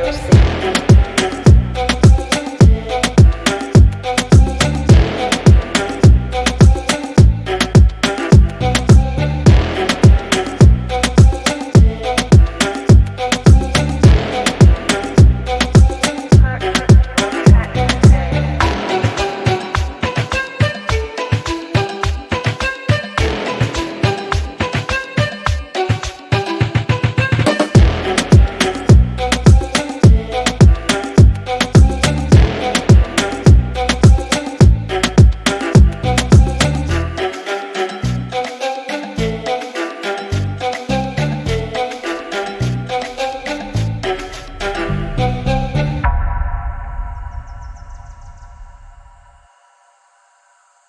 your seat.